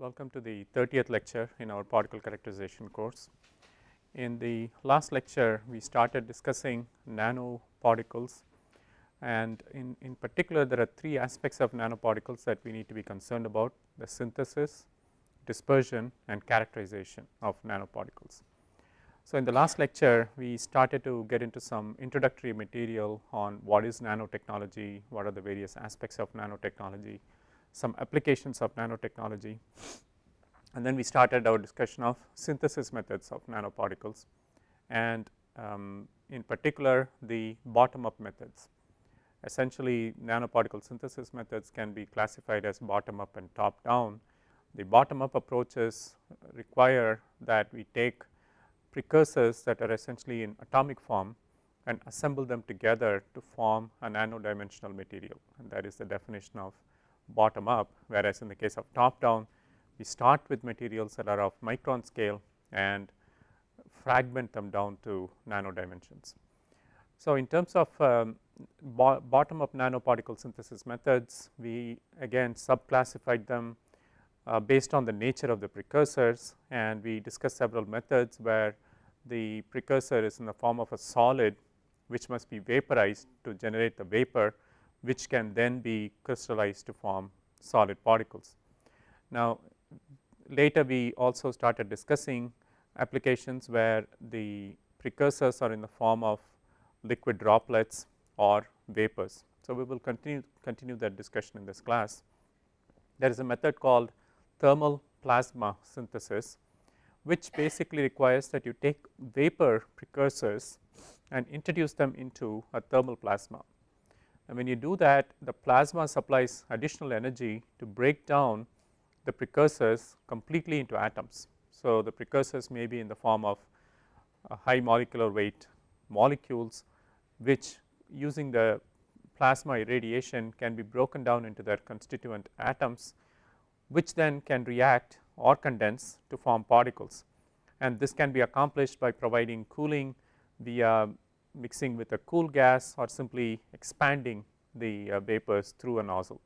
welcome to the 30th lecture in our particle characterization course. In the last lecture we started discussing nanoparticles and in, in particular there are three aspects of nanoparticles that we need to be concerned about the synthesis, dispersion and characterization of nanoparticles. So, in the last lecture we started to get into some introductory material on what is nanotechnology, what are the various aspects of nanotechnology, some applications of nanotechnology and then we started our discussion of synthesis methods of nanoparticles and um, in particular the bottom up methods. Essentially nanoparticle synthesis methods can be classified as bottom up and top down. The bottom up approaches require that we take precursors that are essentially in atomic form and assemble them together to form a nano dimensional material and that is the definition of bottom up whereas in the case of top down we start with materials that are of micron scale and fragment them down to nano dimensions. So, in terms of um, bo bottom up nanoparticle synthesis methods we again subclassified them uh, based on the nature of the precursors and we discussed several methods where the precursor is in the form of a solid which must be vaporized to generate the vapor which can then be crystallized to form solid particles. Now, later we also started discussing applications where the precursors are in the form of liquid droplets or vapors. So, we will continue continue that discussion in this class. There is a method called thermal plasma synthesis which basically requires that you take vapor precursors and introduce them into a thermal plasma. And when you do that the plasma supplies additional energy to break down the precursors completely into atoms. So, the precursors may be in the form of uh, high molecular weight molecules which using the plasma irradiation can be broken down into their constituent atoms which then can react or condense to form particles and this can be accomplished by providing cooling via mixing with a cool gas or simply expanding the uh, vapors through a nozzle.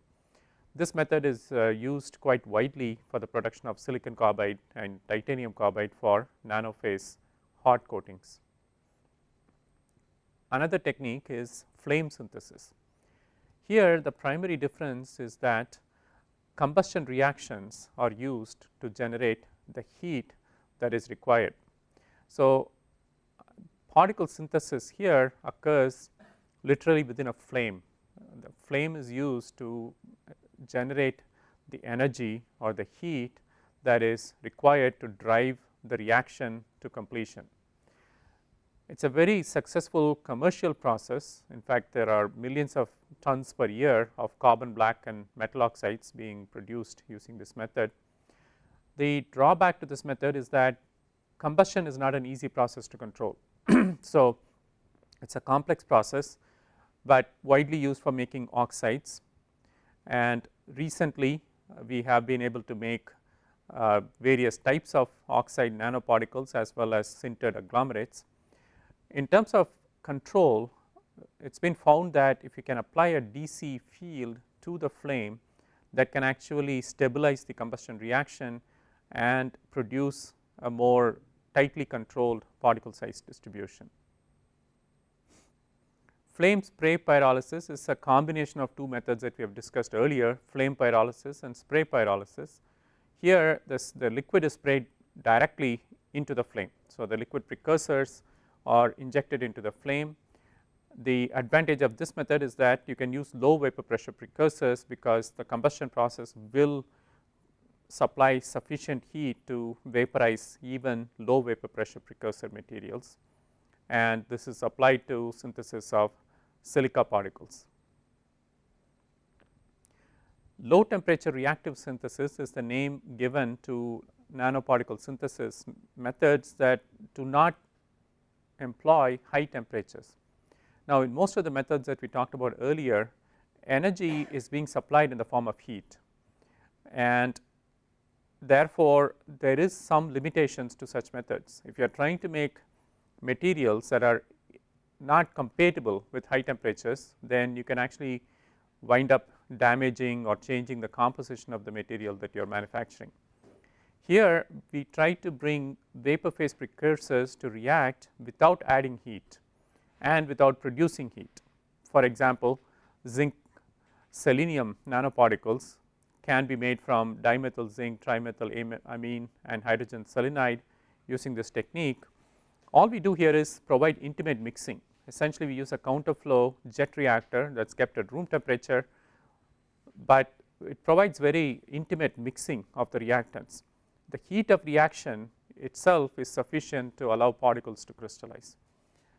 This method is uh, used quite widely for the production of silicon carbide and titanium carbide for nanophase hot coatings. Another technique is flame synthesis. Here the primary difference is that combustion reactions are used to generate the heat that is required. So, particle synthesis here occurs literally within a flame. The flame is used to generate the energy or the heat that is required to drive the reaction to completion. It is a very successful commercial process. In fact, there are millions of tons per year of carbon black and metal oxides being produced using this method. The drawback to this method is that combustion is not an easy process to control. So, it is a complex process, but widely used for making oxides and recently uh, we have been able to make uh, various types of oxide nanoparticles as well as sintered agglomerates. In terms of control it has been found that if you can apply a DC field to the flame that can actually stabilize the combustion reaction and produce a more tightly controlled particle size distribution. Flame spray pyrolysis is a combination of two methods that we have discussed earlier flame pyrolysis and spray pyrolysis. Here this the liquid is sprayed directly into the flame. So, the liquid precursors are injected into the flame. The advantage of this method is that you can use low vapor pressure precursors because the combustion process will supply sufficient heat to vaporize even low vapor pressure precursor materials and this is applied to synthesis of silica particles. Low temperature reactive synthesis is the name given to nanoparticle synthesis methods that do not employ high temperatures. Now, in most of the methods that we talked about earlier energy is being supplied in the form of heat and therefore, there is some limitations to such methods. If you are trying to make materials that are not compatible with high temperatures then you can actually wind up damaging or changing the composition of the material that you are manufacturing. Here we try to bring vapor phase precursors to react without adding heat and without producing heat. For example, zinc selenium nanoparticles can be made from dimethyl zinc, trimethyl amine and hydrogen selenide using this technique. All we do here is provide intimate mixing essentially we use a counterflow jet reactor that is kept at room temperature, but it provides very intimate mixing of the reactants. The heat of reaction itself is sufficient to allow particles to crystallize.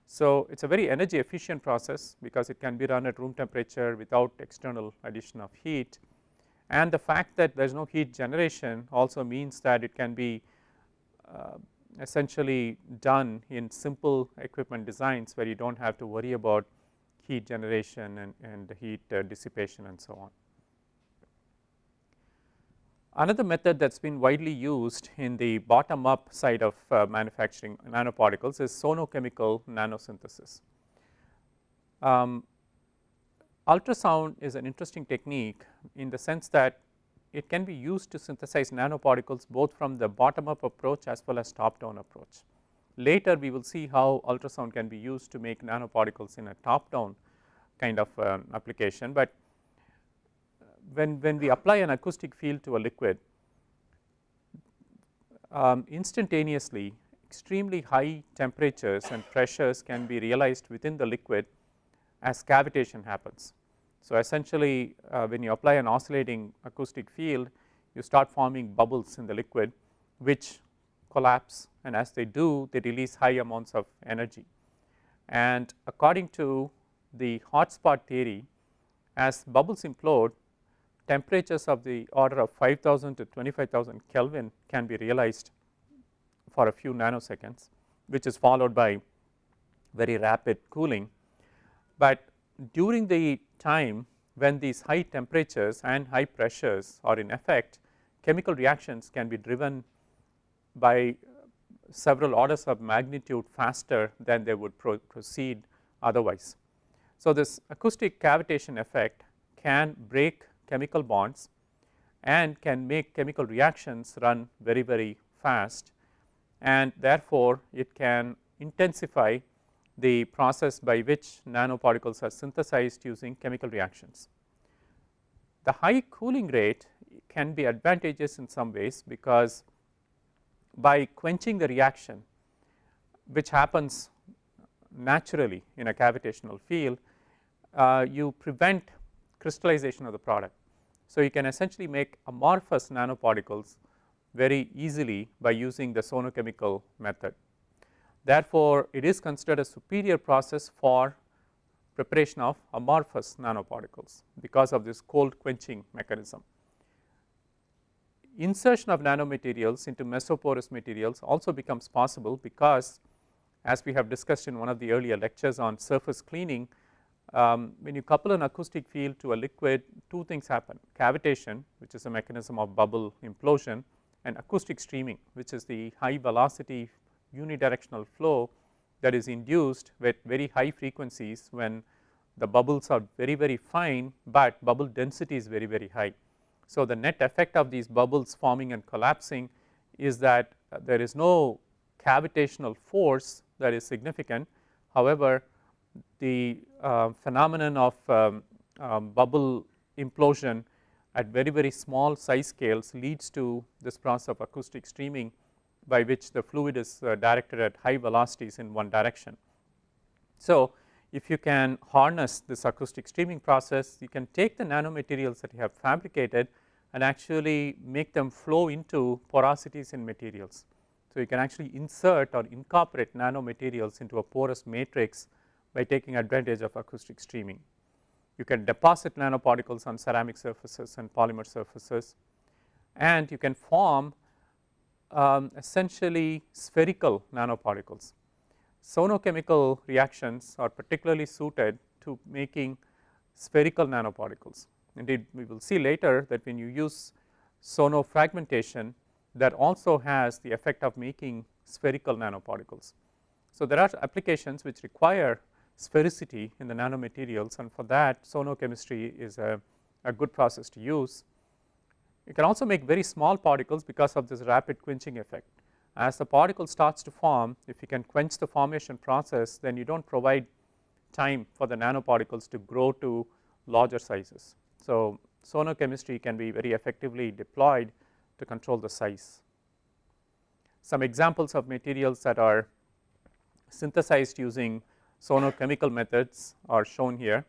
So, it is a very energy efficient process because it can be run at room temperature without external addition of heat and the fact that there is no heat generation also means that it can be uh, essentially done in simple equipment designs where you do not have to worry about heat generation and, and heat uh, dissipation and so on. Another method that has been widely used in the bottom up side of uh, manufacturing nanoparticles is sonochemical nanosynthesis. Um, ultrasound is an interesting technique in the sense that it can be used to synthesize nanoparticles both from the bottom up approach as well as top down approach. Later we will see how ultrasound can be used to make nanoparticles in a top down kind of uh, application, but when, when we apply an acoustic field to a liquid um, instantaneously extremely high temperatures and pressures can be realized within the liquid as cavitation happens. So, essentially uh, when you apply an oscillating acoustic field you start forming bubbles in the liquid which collapse and as they do they release high amounts of energy. And according to the hotspot theory as bubbles implode temperatures of the order of 5000 to 25000 Kelvin can be realized for a few nanoseconds which is followed by very rapid cooling. But during the time when these high temperatures and high pressures are in effect chemical reactions can be driven by several orders of magnitude faster than they would pro proceed otherwise. So, this acoustic cavitation effect can break chemical bonds and can make chemical reactions run very very fast and therefore, it can intensify the process by which nanoparticles are synthesized using chemical reactions. The high cooling rate can be advantageous in some ways because by quenching the reaction which happens naturally in a cavitational field, uh, you prevent crystallization of the product. So, you can essentially make amorphous nanoparticles very easily by using the sonochemical method. Therefore, it is considered a superior process for preparation of amorphous nanoparticles because of this cold quenching mechanism. Insertion of nanomaterials into mesoporous materials also becomes possible because as we have discussed in one of the earlier lectures on surface cleaning, um, when you couple an acoustic field to a liquid two things happen cavitation which is a mechanism of bubble implosion and acoustic streaming which is the high velocity unidirectional flow that is induced with very high frequencies when the bubbles are very very fine, but bubble density is very very high. So, the net effect of these bubbles forming and collapsing is that there is no cavitational force that is significant. However, the uh, phenomenon of um, um, bubble implosion at very very small size scales leads to this process of acoustic streaming by which the fluid is uh, directed at high velocities in one direction. So, if you can harness this acoustic streaming process you can take the nanomaterials that you have fabricated and actually make them flow into porosities in materials. So, you can actually insert or incorporate nanomaterials into a porous matrix by taking advantage of acoustic streaming. You can deposit nanoparticles on ceramic surfaces and polymer surfaces and you can form um, essentially spherical nanoparticles. Sonochemical reactions are particularly suited to making spherical nanoparticles. Indeed, we will see later that when you use sonofragmentation that also has the effect of making spherical nanoparticles. So, there are applications which require sphericity in the nanomaterials and for that sonochemistry is a, a good process to use. You can also make very small particles because of this rapid quenching effect. As the particle starts to form, if you can quench the formation process, then you do not provide time for the nanoparticles to grow to larger sizes. So, sonochemistry can be very effectively deployed to control the size. Some examples of materials that are synthesized using sonochemical methods are shown here.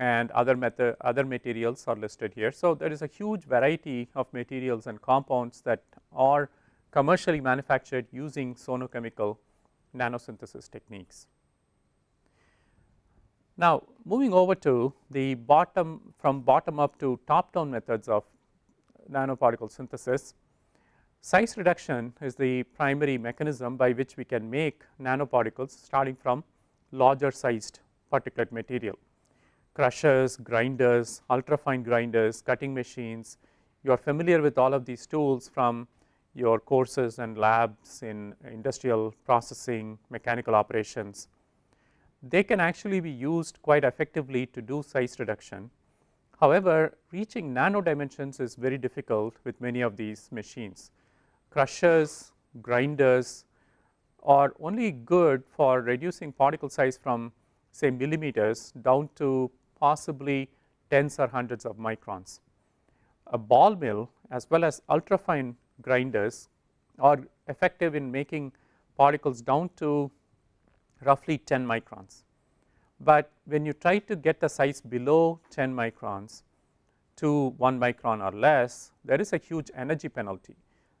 And other method other materials are listed here. So, there is a huge variety of materials and compounds that are commercially manufactured using sonochemical nanosynthesis techniques. Now, moving over to the bottom from bottom up to top down methods of nanoparticle synthesis, size reduction is the primary mechanism by which we can make nanoparticles starting from larger sized particulate material crushers, grinders, ultrafine grinders, cutting machines. You are familiar with all of these tools from your courses and labs in industrial processing, mechanical operations. They can actually be used quite effectively to do size reduction. However, reaching nano dimensions is very difficult with many of these machines. Crushers, grinders are only good for reducing particle size from say millimeters down to possibly tens or hundreds of microns. A ball mill as well as ultrafine grinders are effective in making particles down to roughly 10 microns. But when you try to get the size below 10 microns to 1 micron or less, there is a huge energy penalty.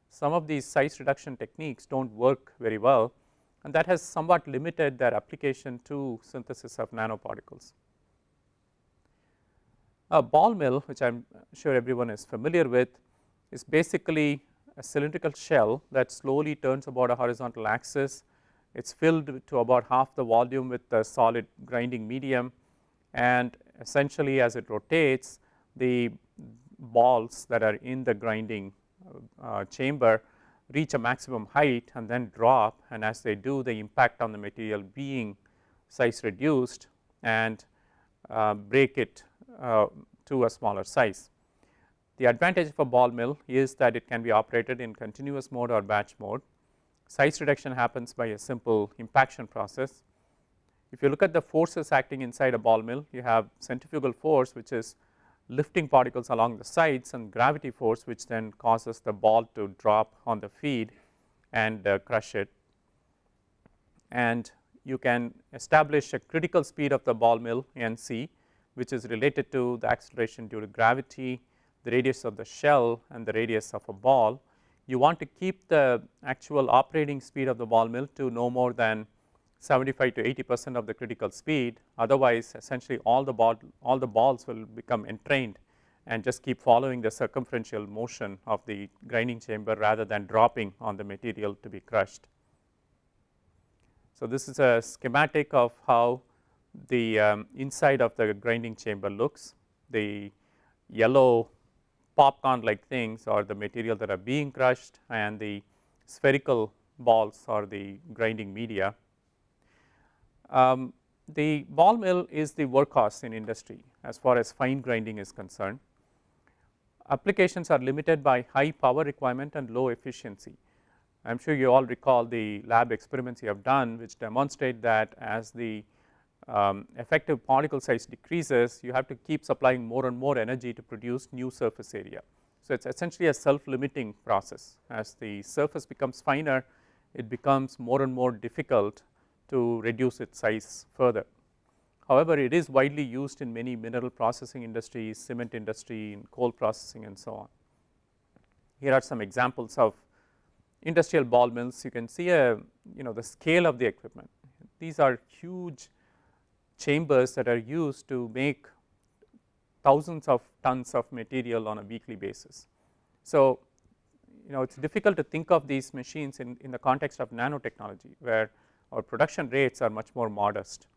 Some of these size reduction techniques do not work very well and that has somewhat limited their application to synthesis of nanoparticles. A ball mill which I am sure everyone is familiar with is basically a cylindrical shell that slowly turns about a horizontal axis. It is filled to about half the volume with the solid grinding medium and essentially as it rotates the balls that are in the grinding uh, chamber reach a maximum height and then drop and as they do the impact on the material being size reduced and uh, break it uh, to a smaller size. The advantage of a ball mill is that it can be operated in continuous mode or batch mode. Size reduction happens by a simple impaction process. If you look at the forces acting inside a ball mill, you have centrifugal force which is lifting particles along the sides and gravity force which then causes the ball to drop on the feed and uh, crush it. And you can establish a critical speed of the ball mill NC which is related to the acceleration due to gravity, the radius of the shell and the radius of a ball. You want to keep the actual operating speed of the ball mill to no more than 75 to 80 percent of the critical speed otherwise essentially all the ball all the balls will become entrained and just keep following the circumferential motion of the grinding chamber rather than dropping on the material to be crushed. So, this is a schematic of how the um, inside of the grinding chamber looks. The yellow popcorn like things are the material that are being crushed and the spherical balls are the grinding media. Um, the ball mill is the workhorse in industry as far as fine grinding is concerned. Applications are limited by high power requirement and low efficiency. I am sure you all recall the lab experiments you have done which demonstrate that as the um, effective particle size decreases, you have to keep supplying more and more energy to produce new surface area. So, it is essentially a self limiting process as the surface becomes finer it becomes more and more difficult to reduce its size further. However, it is widely used in many mineral processing industries, cement industry, in coal processing and so on. Here are some examples of industrial ball mills. You can see a you know the scale of the equipment. These are huge chambers that are used to make thousands of tons of material on a weekly basis. So, you know it is difficult to think of these machines in, in the context of nanotechnology where our production rates are much more modest.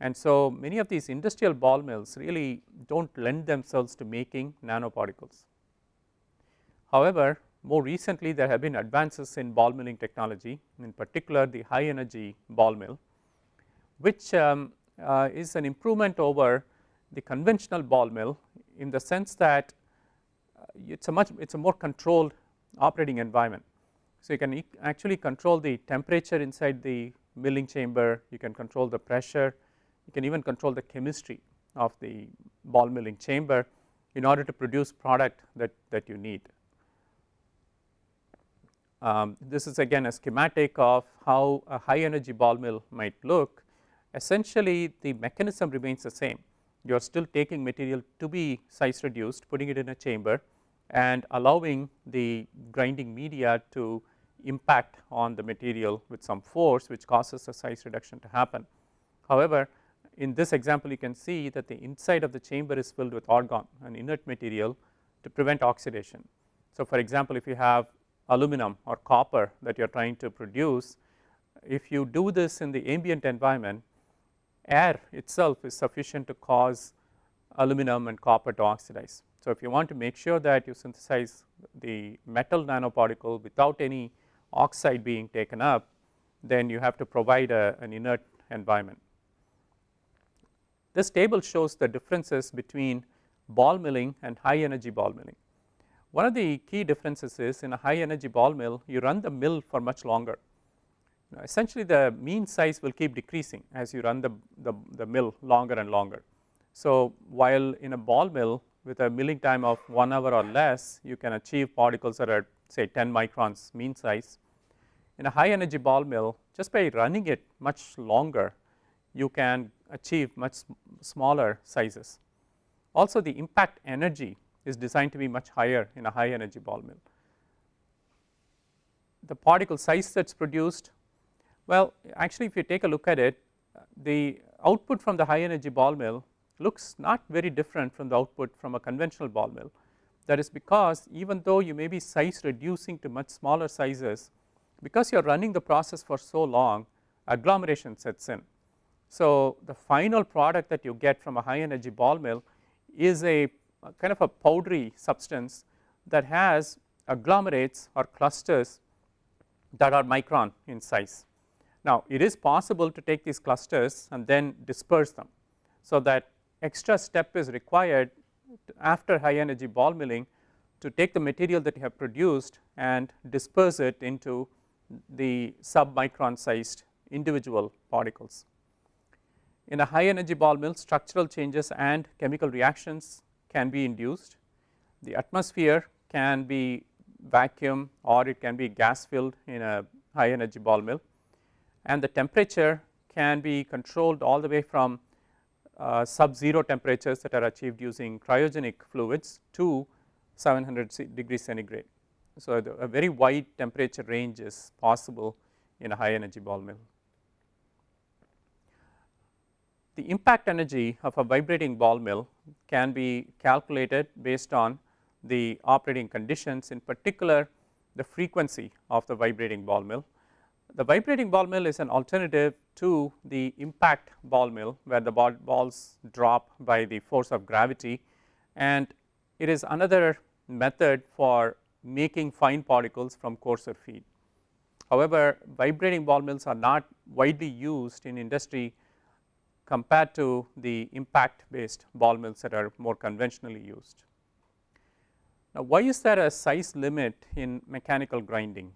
And so, many of these industrial ball mills really do not lend themselves to making nanoparticles. However, more recently there have been advances in ball milling technology in particular the high energy ball mill which um, uh, is an improvement over the conventional ball mill in the sense that uh, it is a much it is a more controlled operating environment. So, you can e actually control the temperature inside the milling chamber, you can control the pressure, you can even control the chemistry of the ball milling chamber in order to produce product that, that you need. Um, this is again a schematic of how a high energy ball mill might look. Essentially the mechanism remains the same. You are still taking material to be size reduced, putting it in a chamber and allowing the grinding media to impact on the material with some force which causes a size reduction to happen. However, in this example you can see that the inside of the chamber is filled with argon an inert material to prevent oxidation. So, for example, if you have aluminum or copper that you are trying to produce, if you do this in the ambient environment air itself is sufficient to cause aluminum and copper to oxidize. So, if you want to make sure that you synthesize the metal nanoparticle without any oxide being taken up, then you have to provide a, an inert environment. This table shows the differences between ball milling and high energy ball milling. One of the key differences is in a high energy ball mill you run the mill for much longer. Now, essentially the mean size will keep decreasing as you run the, the, the mill longer and longer. So, while in a ball mill with a milling time of 1 hour or less you can achieve particles that are say 10 microns mean size. In a high energy ball mill just by running it much longer you can achieve much smaller sizes. Also the impact energy is designed to be much higher in a high energy ball mill. The particle size that is produced, well actually if you take a look at it, the output from the high energy ball mill looks not very different from the output from a conventional ball mill. That is because even though you may be size reducing to much smaller sizes, because you are running the process for so long, agglomeration sets in so, the final product that you get from a high energy ball mill is a, kind of a powdery substance that has agglomerates or clusters that are micron in size. Now, it is possible to take these clusters and then disperse them. So, that extra step is required after high energy ball milling to take the material that you have produced and disperse it into the sub micron sized individual particles. In a high energy ball mill structural changes and chemical reactions can be induced. The atmosphere can be vacuum or it can be gas filled in a high energy ball mill and the temperature can be controlled all the way from uh, sub 0 temperatures that are achieved using cryogenic fluids to 700 degrees centigrade. So, a very wide temperature range is possible in a high energy ball mill. The impact energy of a vibrating ball mill can be calculated based on the operating conditions in particular the frequency of the vibrating ball mill. The vibrating ball mill is an alternative to the impact ball mill where the ball balls drop by the force of gravity and it is another method for making fine particles from coarser feed. However, vibrating ball mills are not widely used in industry compared to the impact based ball mills that are more conventionally used. Now, why is there a size limit in mechanical grinding?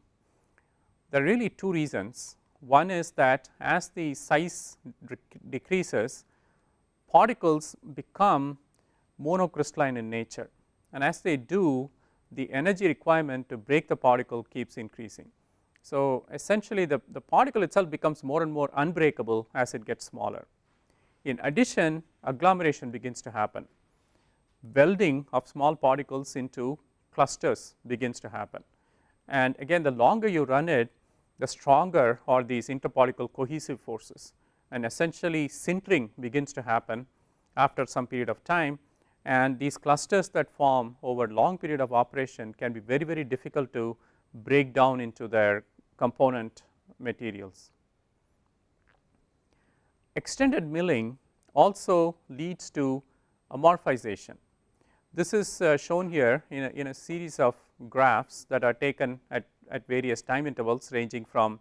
There are really two reasons. One is that as the size decreases, particles become monocrystalline in nature and as they do the energy requirement to break the particle keeps increasing. So, essentially the, the particle itself becomes more and more unbreakable as it gets smaller. In addition agglomeration begins to happen, welding of small particles into clusters begins to happen and again the longer you run it the stronger are these interparticle cohesive forces and essentially sintering begins to happen after some period of time and these clusters that form over long period of operation can be very very difficult to break down into their component materials. Extended milling also leads to amorphization. This is uh, shown here in a, in a series of graphs that are taken at, at various time intervals ranging from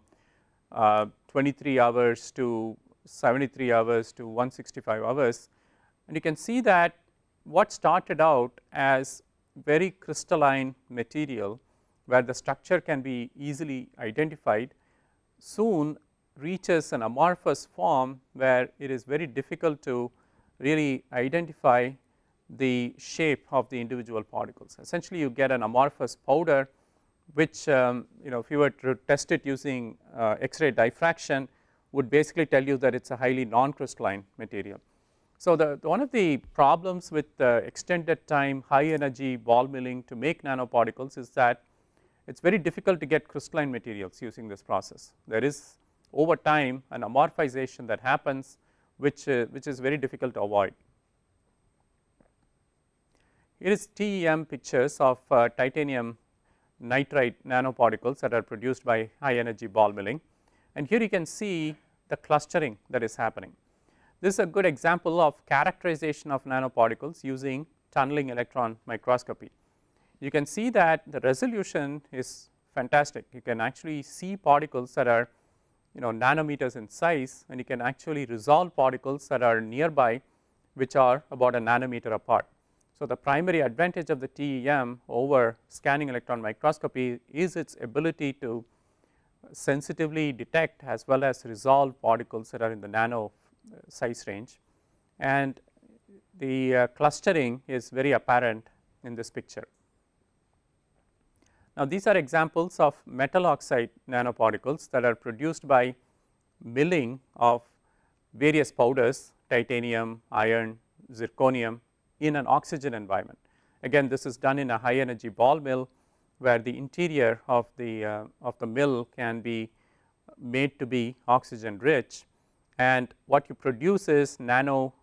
uh, 23 hours to 73 hours to 165 hours and you can see that what started out as very crystalline material where the structure can be easily identified soon reaches an amorphous form where it is very difficult to really identify the shape of the individual particles. Essentially you get an amorphous powder which um, you know if you were to test it using uh, X-ray diffraction would basically tell you that it is a highly non-crystalline material. So, the, the, one of the problems with the extended time high energy ball milling to make nanoparticles is that it is very difficult to get crystalline materials using this process. There is over time an amorphization that happens which, uh, which is very difficult to avoid. Here is TEM pictures of uh, titanium nitride nanoparticles that are produced by high energy ball milling and here you can see the clustering that is happening. This is a good example of characterization of nanoparticles using tunneling electron microscopy. You can see that the resolution is fantastic. You can actually see particles that are you know nanometers in size and you can actually resolve particles that are nearby which are about a nanometer apart. So, the primary advantage of the TEM over scanning electron microscopy is its ability to sensitively detect as well as resolve particles that are in the nano uh, size range and the uh, clustering is very apparent in this picture. Now, these are examples of metal oxide nanoparticles that are produced by milling of various powders titanium, iron, zirconium in an oxygen environment. Again this is done in a high energy ball mill where the interior of the uh, of the mill can be made to be oxygen rich and what you produce is nano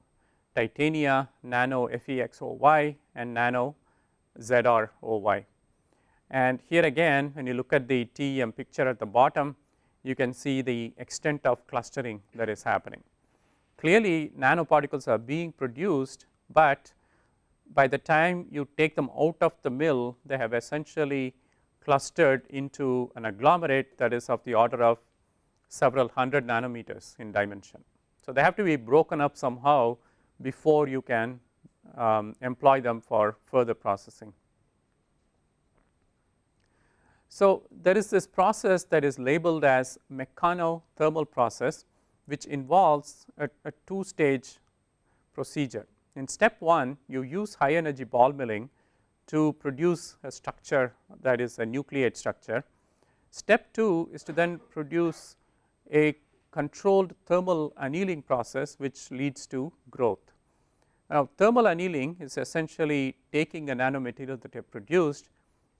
titania, nano FEXOY and nano ZROY. And here again when you look at the TEM picture at the bottom you can see the extent of clustering that is happening. Clearly nanoparticles are being produced, but by the time you take them out of the mill they have essentially clustered into an agglomerate that is of the order of several hundred nanometers in dimension. So, they have to be broken up somehow before you can um, employ them for further processing. So, there is this process that is labeled as mechanothermal process which involves a, a two stage procedure. In step 1 you use high energy ball milling to produce a structure that is a nucleate structure. Step 2 is to then produce a controlled thermal annealing process which leads to growth. Now, thermal annealing is essentially taking a nanomaterial that you have produced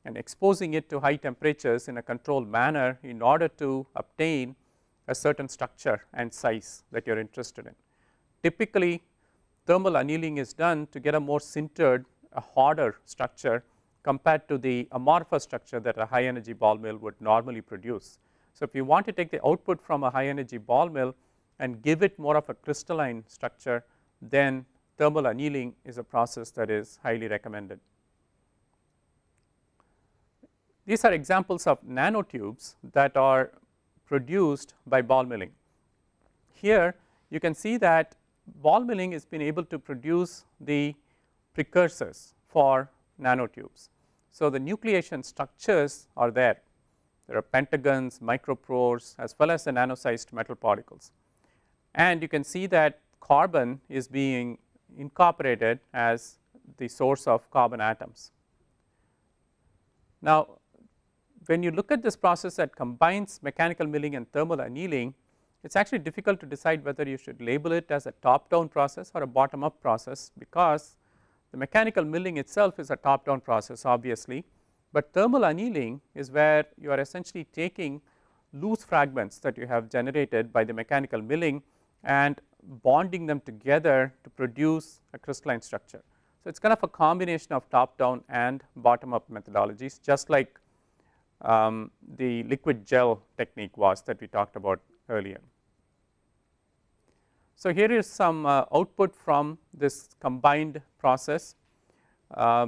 and exposing it to high temperatures in a controlled manner in order to obtain a certain structure and size that you are interested in. Typically thermal annealing is done to get a more sintered a harder structure compared to the amorphous structure that a high energy ball mill would normally produce. So, if you want to take the output from a high energy ball mill and give it more of a crystalline structure then thermal annealing is a process that is highly recommended. These are examples of nanotubes that are produced by ball milling. Here you can see that ball milling has been able to produce the precursors for nanotubes. So, the nucleation structures are there, there are pentagons, micropores as well as the nano sized metal particles. And you can see that carbon is being incorporated as the source of carbon atoms. Now, when you look at this process that combines mechanical milling and thermal annealing, it is actually difficult to decide whether you should label it as a top down process or a bottom up process because the mechanical milling itself is a top down process obviously, but thermal annealing is where you are essentially taking loose fragments that you have generated by the mechanical milling and bonding them together to produce a crystalline structure. So, it is kind of a combination of top down and bottom up methodologies just like um, the liquid gel technique was that we talked about earlier. So, here is some uh, output from this combined process. Uh,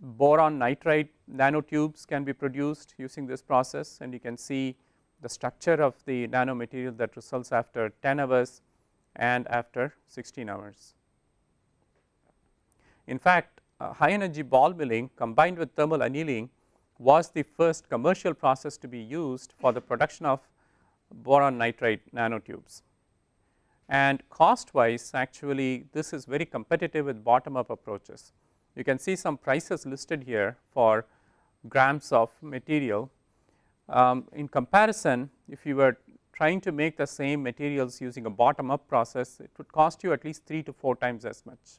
boron nitride nanotubes can be produced using this process and you can see the structure of the nanomaterial that results after 10 hours and after 16 hours. In fact, uh, high energy ball milling combined with thermal annealing was the first commercial process to be used for the production of boron nitride nanotubes. And cost wise actually this is very competitive with bottom up approaches. You can see some prices listed here for grams of material. Um, in comparison if you were trying to make the same materials using a bottom up process it would cost you at least 3 to 4 times as much.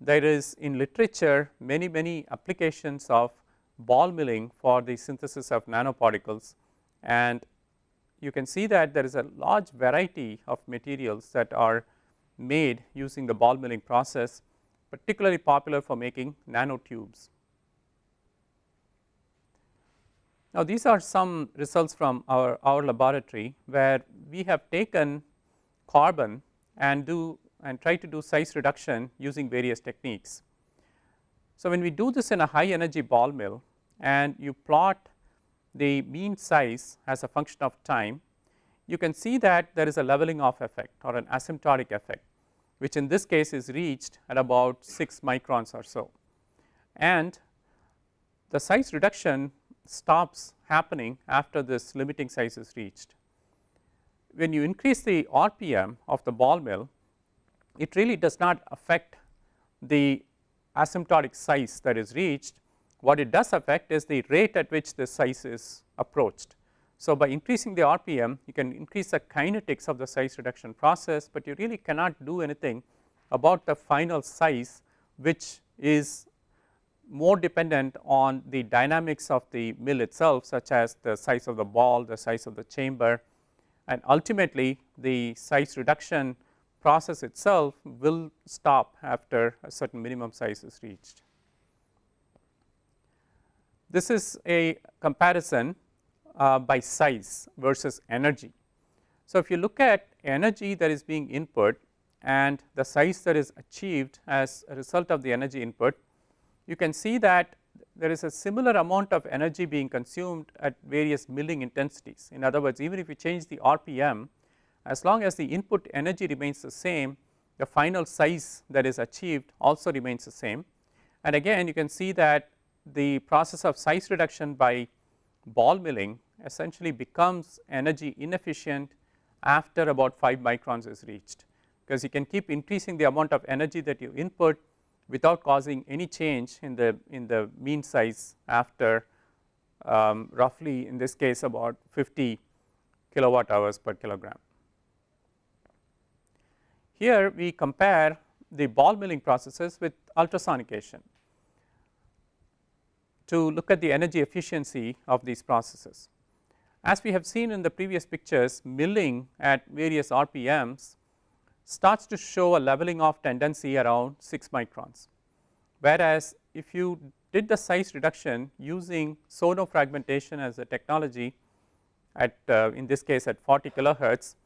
There is in literature many many applications of ball milling for the synthesis of nanoparticles and you can see that there is a large variety of materials that are made using the ball milling process particularly popular for making nanotubes. Now, these are some results from our, our laboratory where we have taken carbon and do and try to do size reduction using various techniques. So, when we do this in a high energy ball mill and you plot the mean size as a function of time, you can see that there is a leveling off effect or an asymptotic effect, which in this case is reached at about 6 microns or so. And the size reduction stops happening after this limiting size is reached. When you increase the RPM of the ball mill, it really does not affect the asymptotic size that is reached. What it does affect is the rate at which the size is approached. So, by increasing the RPM, you can increase the kinetics of the size reduction process, but you really cannot do anything about the final size, which is more dependent on the dynamics of the mill itself such as the size of the ball, the size of the chamber and ultimately the size reduction process itself will stop after a certain minimum size is reached. This is a comparison uh, by size versus energy. So, if you look at energy that is being input and the size that is achieved as a result of the energy input, you can see that there is a similar amount of energy being consumed at various milling intensities. In other words, even if you change the RPM, as long as the input energy remains the same, the final size that is achieved also remains the same. And again you can see that the process of size reduction by ball milling essentially becomes energy inefficient after about 5 microns is reached, because you can keep increasing the amount of energy that you input without causing any change in the in the mean size after um, roughly in this case about 50 kilowatt hours per kilogram. Here we compare the ball milling processes with ultrasonication to look at the energy efficiency of these processes. As we have seen in the previous pictures milling at various RPMs starts to show a leveling off tendency around 6 microns. Whereas, if you did the size reduction using sonofragmentation as a technology at uh, in this case at 40 kilohertz,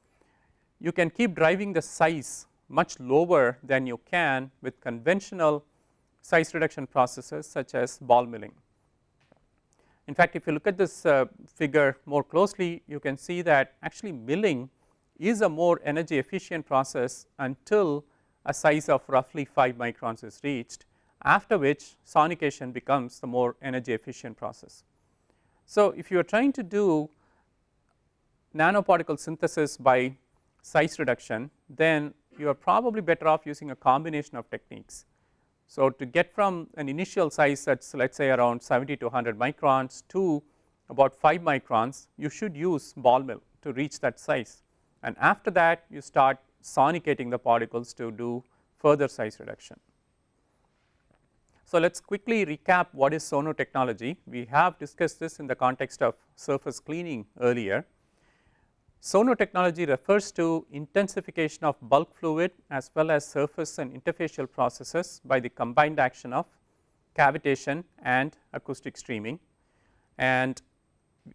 you can keep driving the size much lower than you can with conventional size reduction processes such as ball milling. In fact, if you look at this uh, figure more closely, you can see that actually milling is a more energy efficient process until a size of roughly 5 microns is reached after which sonication becomes the more energy efficient process. So, if you are trying to do nanoparticle synthesis by size reduction then you are probably better off using a combination of techniques. So, to get from an initial size that is let us say around 70 to 100 microns to about 5 microns you should use ball mill to reach that size and after that you start sonicating the particles to do further size reduction. So, let us quickly recap what is sono technology. We have discussed this in the context of surface cleaning earlier. Sono technology refers to intensification of bulk fluid as well as surface and interfacial processes by the combined action of cavitation and acoustic streaming. And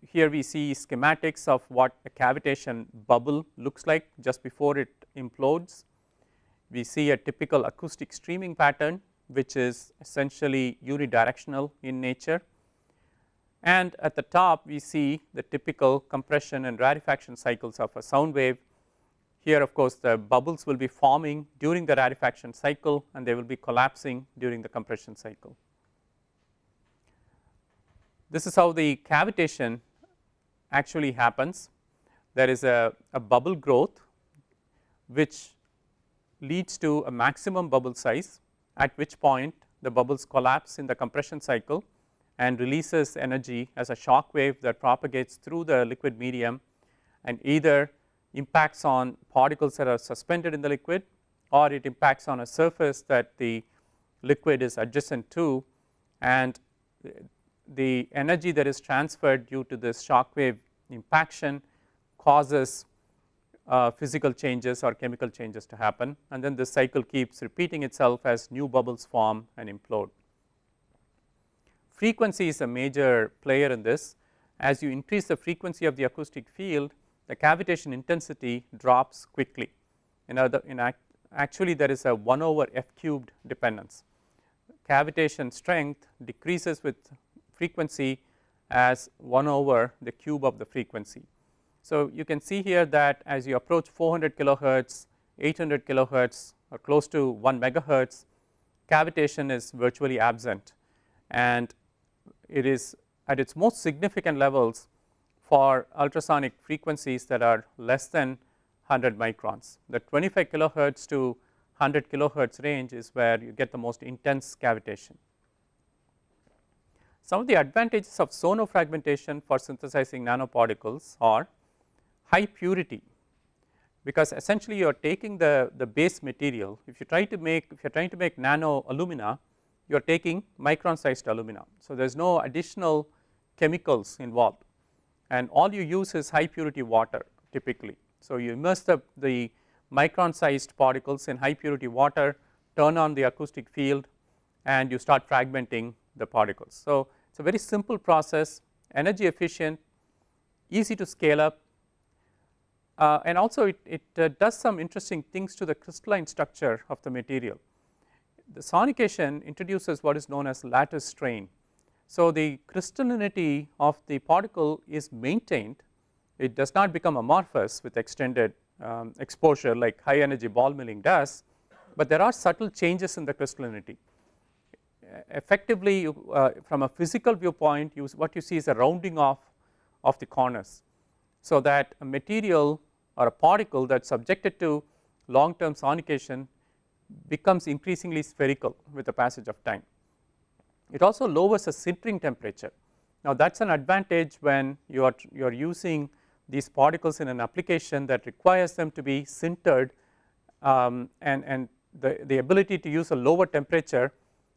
here we see schematics of what a cavitation bubble looks like just before it implodes. We see a typical acoustic streaming pattern which is essentially unidirectional in nature. And at the top we see the typical compression and rarefaction cycles of a sound wave. Here of course, the bubbles will be forming during the rarefaction cycle and they will be collapsing during the compression cycle. This is how the cavitation actually happens. There is a, a bubble growth which leads to a maximum bubble size at which point the bubbles collapse in the compression cycle and releases energy as a shock wave that propagates through the liquid medium and either impacts on particles that are suspended in the liquid or it impacts on a surface that the liquid is adjacent to and the energy that is transferred due to this shock wave impaction causes uh, physical changes or chemical changes to happen and then this cycle keeps repeating itself as new bubbles form and implode. Frequency is a major player in this as you increase the frequency of the acoustic field the cavitation intensity drops quickly in other in act actually there is a 1 over f cubed dependence. Cavitation strength decreases with frequency as 1 over the cube of the frequency. So, you can see here that as you approach 400 kilohertz, 800 kilohertz or close to 1 megahertz, cavitation is virtually absent and it is at its most significant levels for ultrasonic frequencies that are less than 100 microns. The 25 kilohertz to 100 kilohertz range is where you get the most intense cavitation. Some of the advantages of sonofragmentation for synthesizing nanoparticles are high purity because essentially you are taking the, the base material. If you try to make, if you are trying to make nano alumina, you are taking micron sized alumina. So, there is no additional chemicals involved and all you use is high purity water typically. So, you immerse the, the micron sized particles in high purity water, turn on the acoustic field and you start fragmenting the particles. So, it is a very simple process, energy efficient, easy to scale up uh, and also it, it uh, does some interesting things to the crystalline structure of the material. The sonication introduces what is known as lattice strain. So, the crystallinity of the particle is maintained, it does not become amorphous with extended um, exposure like high energy ball milling does, but there are subtle changes in the crystallinity. Effectively you, uh, from a physical viewpoint you, what you see is a rounding off of the corners. So, that a material or a particle that is subjected to long term sonication becomes increasingly spherical with the passage of time. It also lowers the sintering temperature. Now, that is an advantage when you are you are using these particles in an application that requires them to be sintered um, and, and the, the ability to use a lower temperature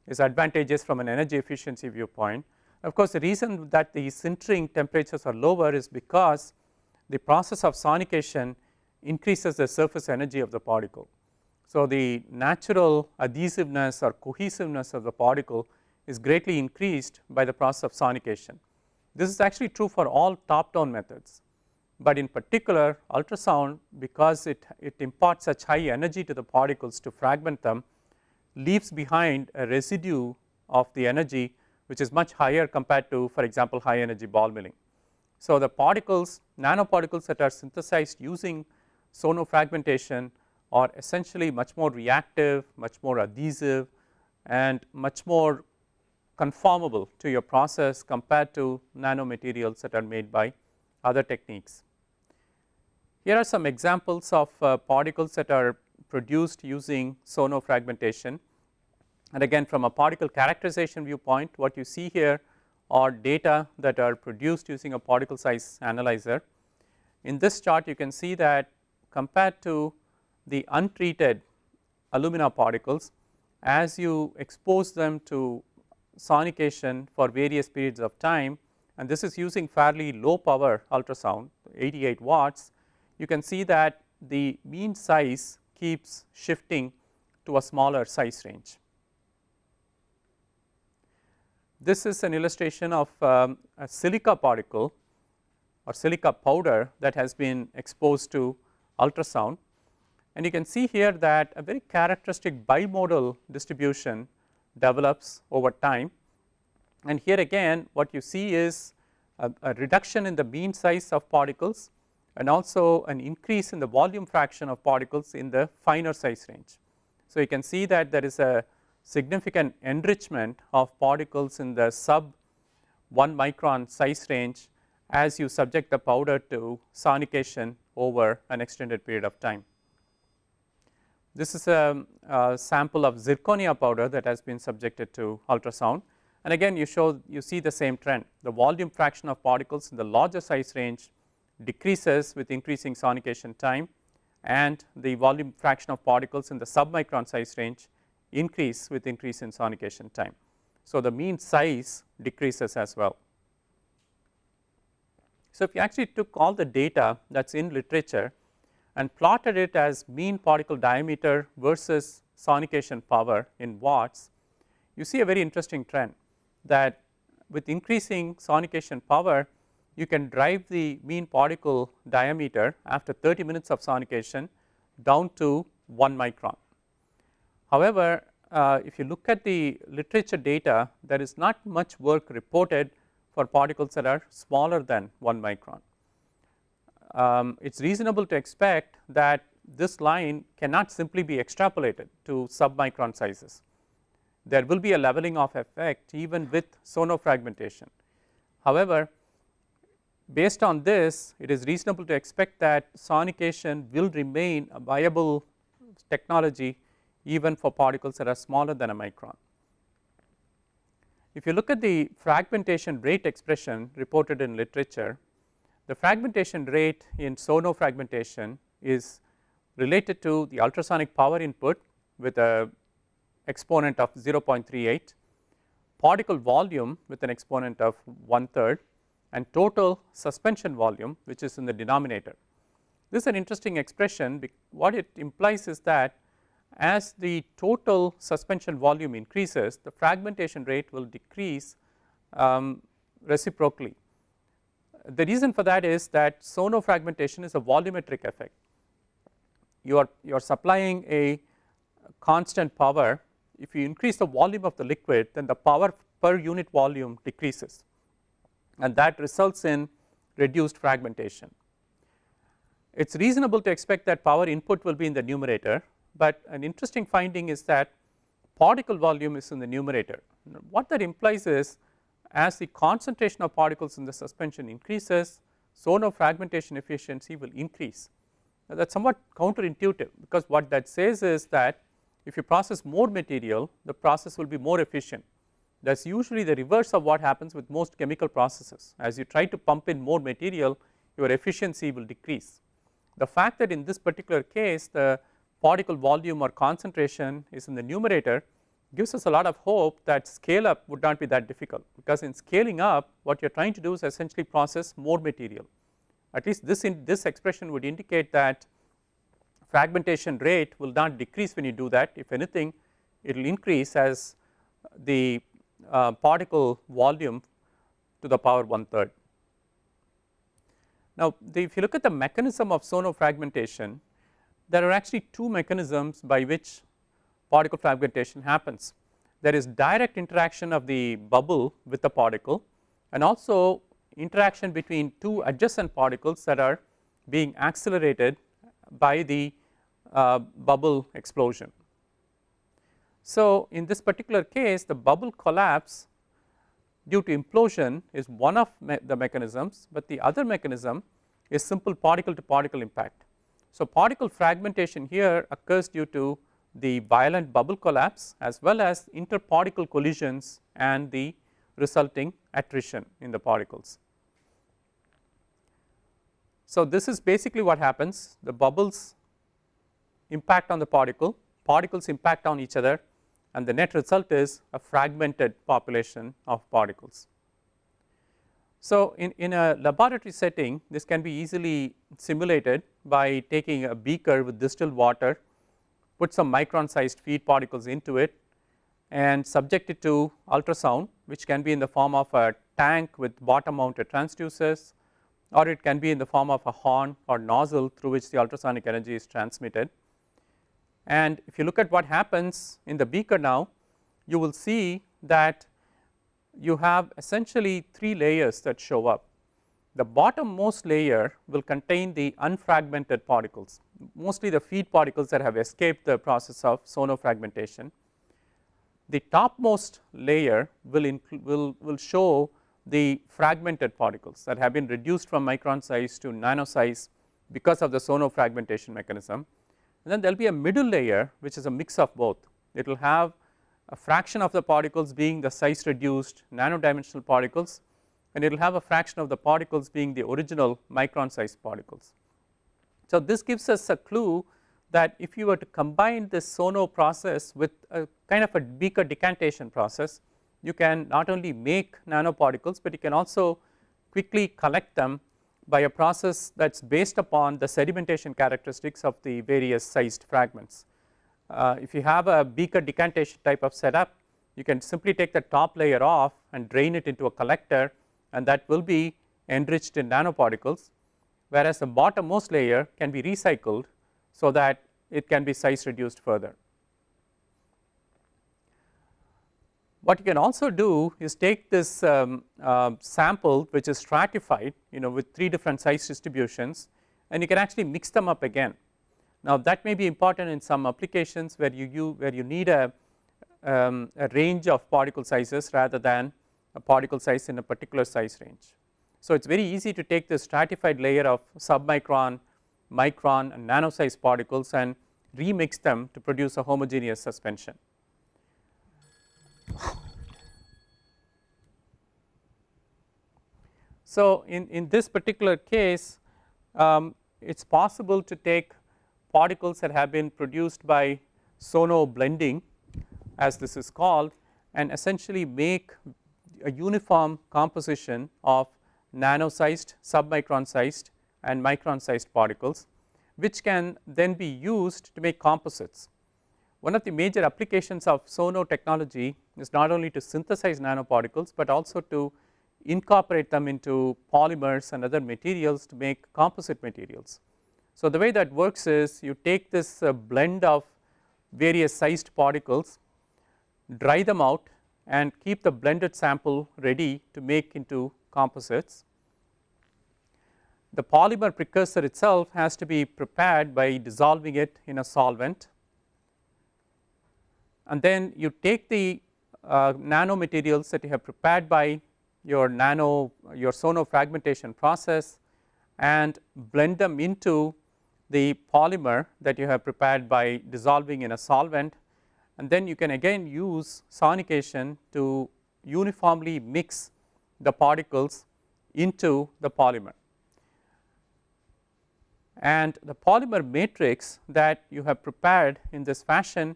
is advantageous from an energy efficiency viewpoint. Of course, the reason that the sintering temperatures are lower is because the process of sonication increases the surface energy of the particle. So, the natural adhesiveness or cohesiveness of the particle is greatly increased by the process of sonication. This is actually true for all top down methods, but in particular ultrasound because it, it imparts such high energy to the particles to fragment them leaves behind a residue of the energy which is much higher compared to for example high energy ball milling. So, the particles nanoparticles that are synthesized using sonofragmentation are essentially much more reactive, much more adhesive and much more conformable to your process compared to nanomaterials that are made by other techniques. Here are some examples of uh, particles that are produced using sonofragmentation and again from a particle characterization viewpoint what you see here are data that are produced using a particle size analyzer. In this chart you can see that compared to the untreated alumina particles as you expose them to sonication for various periods of time. And this is using fairly low power ultrasound 88 watts. You can see that the mean size keeps shifting to a smaller size range. This is an illustration of um, a silica particle or silica powder that has been exposed to ultrasound and you can see here that a very characteristic bimodal distribution develops over time and here again what you see is a, a reduction in the mean size of particles, and also an increase in the volume fraction of particles in the finer size range. So, you can see that there is a significant enrichment of particles in the sub 1 micron size range as you subject the powder to sonication over an extended period of time. This is a, a, sample of zirconia powder that has been subjected to ultrasound and again you show you see the same trend the volume fraction of particles in the larger size range decreases with increasing sonication time and the volume fraction of particles in the submicron size range increase with increase in sonication time. So, the mean size decreases as well. So, if you actually took all the data that is in literature and plotted it as mean particle diameter versus sonication power in watts, you see a very interesting trend that with increasing sonication power you can drive the mean particle diameter after 30 minutes of sonication down to 1 micron. However, uh, if you look at the literature data there is not much work reported for particles that are smaller than 1 micron. Um, it is reasonable to expect that this line cannot simply be extrapolated to submicron sizes. There will be a leveling off effect even with sonofragmentation. However, based on this it is reasonable to expect that sonication will remain a viable technology even for particles that are smaller than a micron. If you look at the fragmentation rate expression reported in literature, the fragmentation rate in sono fragmentation is related to the ultrasonic power input with a exponent of 0.38, particle volume with an exponent of 1 third and total suspension volume which is in the denominator. This is an interesting expression what it implies is that as the total suspension volume increases the fragmentation rate will decrease um, reciprocally. The reason for that is that sonofragmentation is a volumetric effect. You are you are supplying a constant power if you increase the volume of the liquid then the power per unit volume decreases and that results in reduced fragmentation. It is reasonable to expect that power input will be in the numerator but an interesting finding is that particle volume is in the numerator. What that implies is as the concentration of particles in the suspension increases, sonofragmentation efficiency will increase. Now, that is somewhat counterintuitive because what that says is that if you process more material, the process will be more efficient. That is usually the reverse of what happens with most chemical processes. As you try to pump in more material, your efficiency will decrease. The fact that in this particular case, the particle volume or concentration is in the numerator gives us a lot of hope that scale up would not be that difficult because in scaling up what you are trying to do is essentially process more material at least this in this expression would indicate that fragmentation rate will not decrease when you do that if anything it will increase as the uh, particle volume to the power one third. Now, the, if you look at the mechanism of sonofragmentation there are actually two mechanisms by which particle fragmentation happens. There is direct interaction of the bubble with the particle and also interaction between two adjacent particles that are being accelerated by the uh, bubble explosion. So, in this particular case the bubble collapse due to implosion is one of me the mechanisms, but the other mechanism is simple particle to particle impact. So, particle fragmentation here occurs due to the violent bubble collapse as well as interparticle collisions and the resulting attrition in the particles. So, this is basically what happens the bubbles impact on the particle, particles impact on each other and the net result is a fragmented population of particles. So, in, in a laboratory setting this can be easily simulated by taking a beaker with distilled water, put some micron sized feed particles into it and subject it to ultrasound which can be in the form of a tank with bottom mounted transducers or it can be in the form of a horn or nozzle through which the ultrasonic energy is transmitted. And if you look at what happens in the beaker now, you will see that you have essentially three layers that show up. The bottommost layer will contain the unfragmented particles mostly the feed particles that have escaped the process of sonofragmentation. The topmost layer will, will, will show the fragmented particles that have been reduced from micron size to nano size because of the sonofragmentation mechanism. And then there will be a middle layer which is a mix of both. It will have a fraction of the particles being the size reduced nano dimensional particles and it will have a fraction of the particles being the original micron size particles. So, this gives us a clue that if you were to combine this sono process with a kind of a beaker decantation process, you can not only make nanoparticles, but you can also quickly collect them by a process that is based upon the sedimentation characteristics of the various sized fragments. Uh, if you have a beaker decantation type of setup, you can simply take the top layer off and drain it into a collector and that will be enriched in nanoparticles whereas the bottommost layer can be recycled so that it can be size reduced further. What you can also do is take this um, uh, sample which is stratified you know with three different size distributions and you can actually mix them up again. Now that may be important in some applications where you, you where you need a, um, a range of particle sizes rather than a particle size in a particular size range. So, it is very easy to take the stratified layer of submicron, micron and nano size particles and remix them to produce a homogeneous suspension. So, in, in this particular case um, it is possible to take particles that have been produced by sono blending as this is called and essentially make a uniform composition of nano sized, submicron sized and micron sized particles which can then be used to make composites. One of the major applications of sono technology is not only to synthesize nanoparticles, but also to incorporate them into polymers and other materials to make composite materials. So, the way that works is you take this uh, blend of various sized particles, dry them out and keep the blended sample ready to make into composites. The polymer precursor itself has to be prepared by dissolving it in a solvent and then you take the uh, nanomaterials that you have prepared by your nano your sono fragmentation process and blend them into the polymer that you have prepared by dissolving in a solvent and then you can again use sonication to uniformly mix the particles into the polymer. And the polymer matrix that you have prepared in this fashion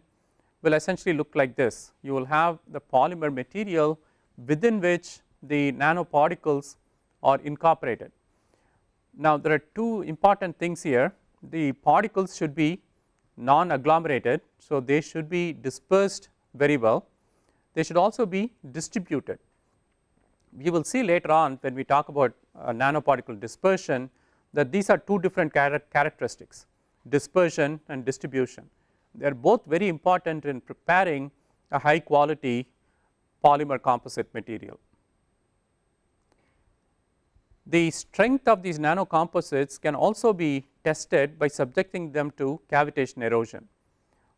will essentially look like this. You will have the polymer material within which the nanoparticles are incorporated. Now, there are two important things here. The particles should be non agglomerated. So, they should be dispersed very well. They should also be distributed we will see later on when we talk about uh, nanoparticle dispersion that these are two different char characteristics dispersion and distribution. They are both very important in preparing a high quality polymer composite material. The strength of these nanocomposites can also be tested by subjecting them to cavitation erosion.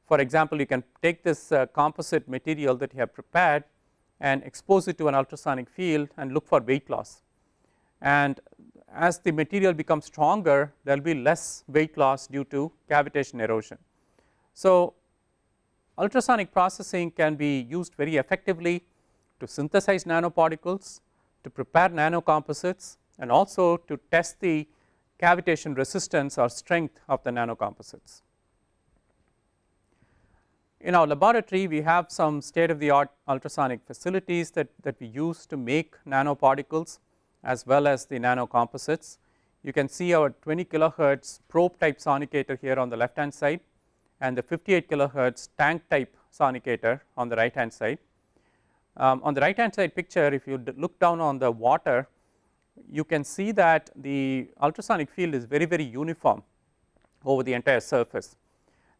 For example, you can take this uh, composite material that you have prepared and expose it to an ultrasonic field and look for weight loss. And as the material becomes stronger there will be less weight loss due to cavitation erosion. So, ultrasonic processing can be used very effectively to synthesize nanoparticles, to prepare nanocomposites and also to test the cavitation resistance or strength of the nanocomposites. In our laboratory we have some state of the art ultrasonic facilities that, that we use to make nanoparticles as well as the nanocomposites. You can see our 20 kilohertz probe type sonicator here on the left hand side and the 58 kilohertz tank type sonicator on the right hand side. Um, on the right hand side picture if you look down on the water you can see that the ultrasonic field is very very uniform over the entire surface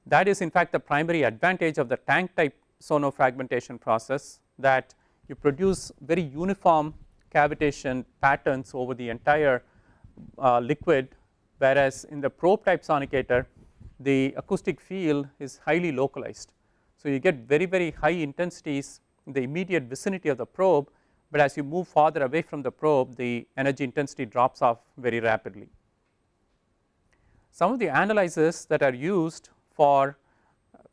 that is in fact the primary advantage of the tank type sonofragmentation process that you produce very uniform cavitation patterns over the entire uh, liquid whereas in the probe type sonicator the acoustic field is highly localized. So, you get very very high intensities in the immediate vicinity of the probe, but as you move farther away from the probe the energy intensity drops off very rapidly. Some of the analyzers that are used for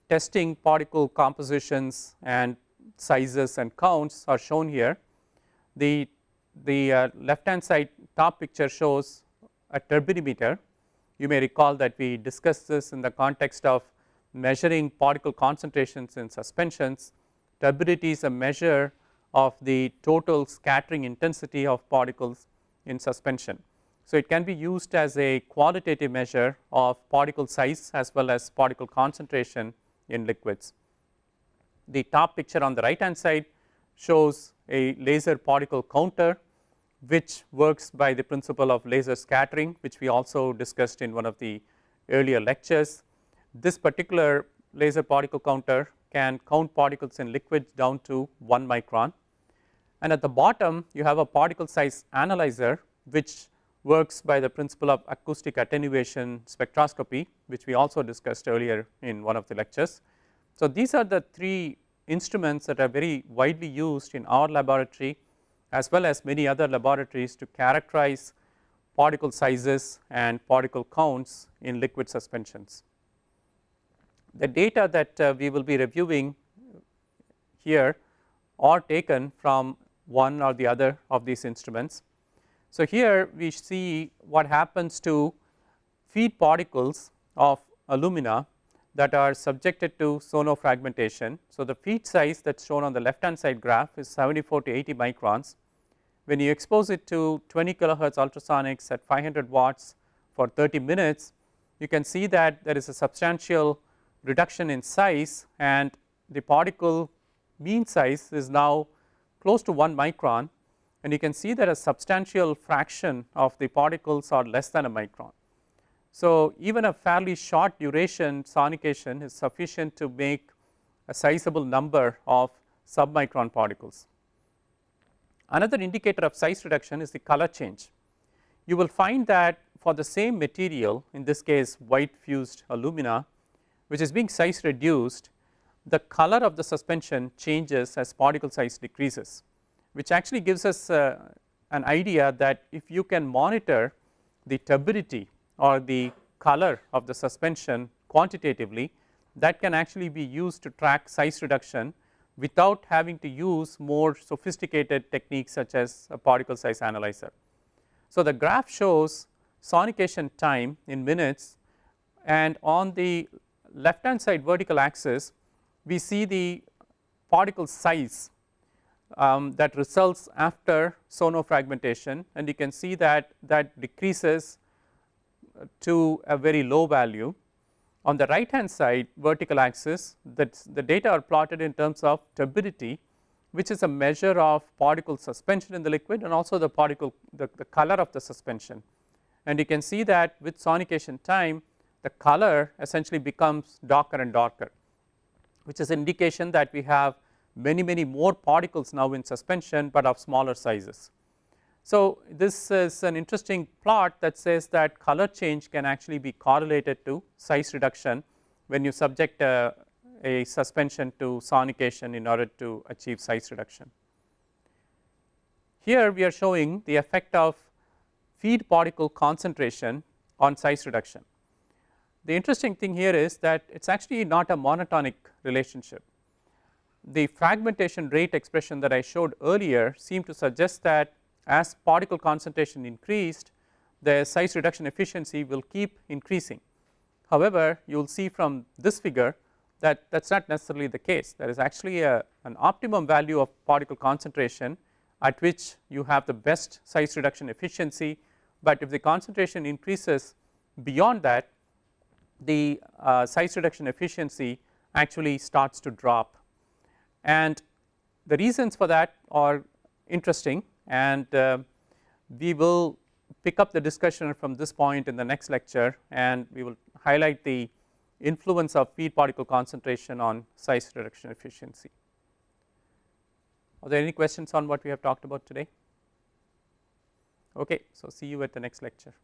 testing particle compositions and sizes and counts are shown here. The, the uh, left hand side top picture shows a turbidimeter. You may recall that we discussed this in the context of measuring particle concentrations in suspensions. Turbidity is a measure of the total scattering intensity of particles in suspension. So, it can be used as a qualitative measure of particle size as well as particle concentration in liquids. The top picture on the right hand side shows a laser particle counter which works by the principle of laser scattering which we also discussed in one of the earlier lectures. This particular laser particle counter can count particles in liquids down to 1 micron and at the bottom you have a particle size analyzer which works by the principle of acoustic attenuation spectroscopy which we also discussed earlier in one of the lectures. So, these are the three instruments that are very widely used in our laboratory as well as many other laboratories to characterize particle sizes and particle counts in liquid suspensions. The data that uh, we will be reviewing here are taken from one or the other of these instruments. So, here we see what happens to feed particles of alumina that are subjected to sonofragmentation. So, the feed size that is shown on the left hand side graph is 74 to 80 microns. When you expose it to 20 kilohertz ultrasonics at 500 watts for 30 minutes, you can see that there is a substantial reduction in size and the particle mean size is now close to 1 micron and you can see that a substantial fraction of the particles are less than a micron. So, even a fairly short duration sonication is sufficient to make a sizable number of submicron particles. Another indicator of size reduction is the color change. You will find that for the same material in this case white fused alumina which is being size reduced the color of the suspension changes as particle size decreases which actually gives us uh, an idea that if you can monitor the turbidity or the color of the suspension quantitatively that can actually be used to track size reduction without having to use more sophisticated techniques such as a particle size analyzer. So, the graph shows sonication time in minutes and on the left hand side vertical axis we see the particle size um, that results after sonofragmentation and you can see that that decreases to a very low value. On the right hand side vertical axis that the data are plotted in terms of turbidity which is a measure of particle suspension in the liquid and also the particle the, the color of the suspension. And you can see that with sonication time the color essentially becomes darker and darker which is indication that we have many many more particles now in suspension, but of smaller sizes. So, this is an interesting plot that says that color change can actually be correlated to size reduction when you subject a, a suspension to sonication in order to achieve size reduction. Here we are showing the effect of feed particle concentration on size reduction. The interesting thing here is that it is actually not a monotonic relationship. The fragmentation rate expression that I showed earlier seemed to suggest that as particle concentration increased the size reduction efficiency will keep increasing. However, you will see from this figure that that is not necessarily the case there is actually a an optimum value of particle concentration at which you have the best size reduction efficiency, but if the concentration increases beyond that the uh, size reduction efficiency actually starts to drop and the reasons for that are interesting and uh, we will pick up the discussion from this point in the next lecture and we will highlight the influence of feed particle concentration on size reduction efficiency. Are there any questions on what we have talked about today? Okay, so see you at the next lecture.